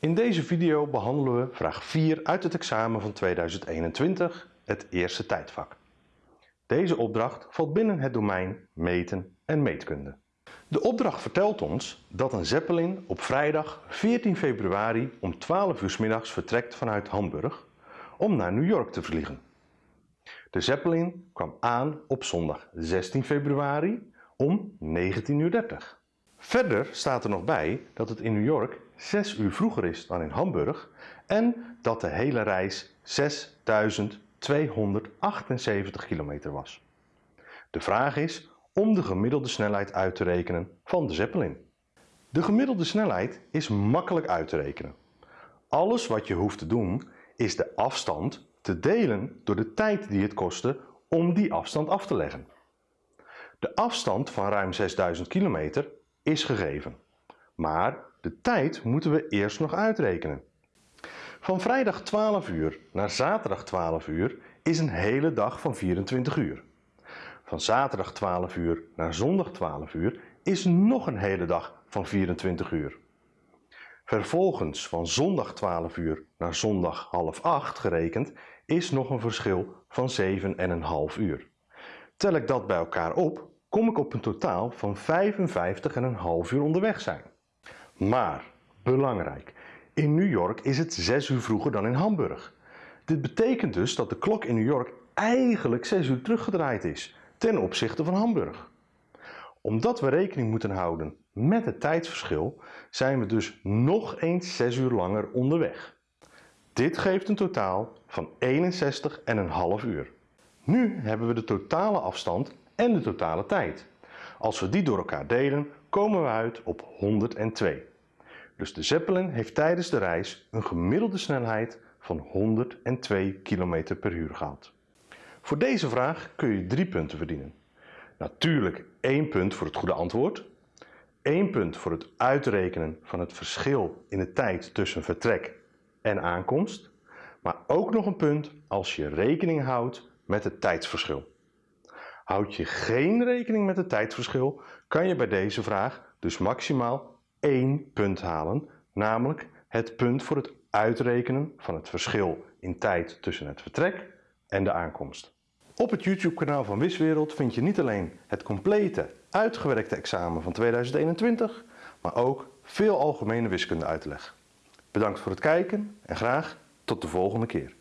In deze video behandelen we vraag 4 uit het examen van 2021, het eerste tijdvak. Deze opdracht valt binnen het domein meten en meetkunde. De opdracht vertelt ons dat een Zeppelin op vrijdag 14 februari om 12 uur middags vertrekt vanuit Hamburg om naar New York te vliegen. De Zeppelin kwam aan op zondag 16 februari om 19.30 uur. Verder staat er nog bij dat het in New York 6 uur vroeger is dan in Hamburg en dat de hele reis 6278 kilometer was. De vraag is om de gemiddelde snelheid uit te rekenen van de Zeppelin. De gemiddelde snelheid is makkelijk uit te rekenen. Alles wat je hoeft te doen is de afstand te delen door de tijd die het kostte om die afstand af te leggen. De afstand van ruim 6000 kilometer is gegeven, maar de tijd moeten we eerst nog uitrekenen. Van vrijdag 12 uur naar zaterdag 12 uur is een hele dag van 24 uur. Van zaterdag 12 uur naar zondag 12 uur is nog een hele dag van 24 uur. Vervolgens van zondag 12 uur naar zondag half 8 gerekend is nog een verschil van 7,5 uur. Tel ik dat bij elkaar op, kom ik op een totaal van 55,5 uur onderweg zijn. Maar, belangrijk, in New York is het 6 uur vroeger dan in Hamburg. Dit betekent dus dat de klok in New York eigenlijk 6 uur teruggedraaid is ten opzichte van Hamburg. Omdat we rekening moeten houden met het tijdsverschil zijn we dus nog eens 6 uur langer onderweg. Dit geeft een totaal van 61,5 uur. Nu hebben we de totale afstand en de totale tijd. Als we die door elkaar delen komen we uit op 102. Dus de Zeppelin heeft tijdens de reis een gemiddelde snelheid van 102 km per uur gehad. Voor deze vraag kun je drie punten verdienen. Natuurlijk één punt voor het goede antwoord, één punt voor het uitrekenen van het verschil in de tijd tussen vertrek en aankomst, maar ook nog een punt als je rekening houdt met het tijdsverschil. Houd je geen rekening met het tijdsverschil, kan je bij deze vraag dus maximaal één punt halen, namelijk het punt voor het uitrekenen van het verschil in tijd tussen het vertrek en de aankomst. Op het YouTube kanaal van Wiswereld vind je niet alleen het complete uitgewerkte examen van 2021, maar ook veel algemene wiskunde uitleg. Bedankt voor het kijken en graag tot de volgende keer.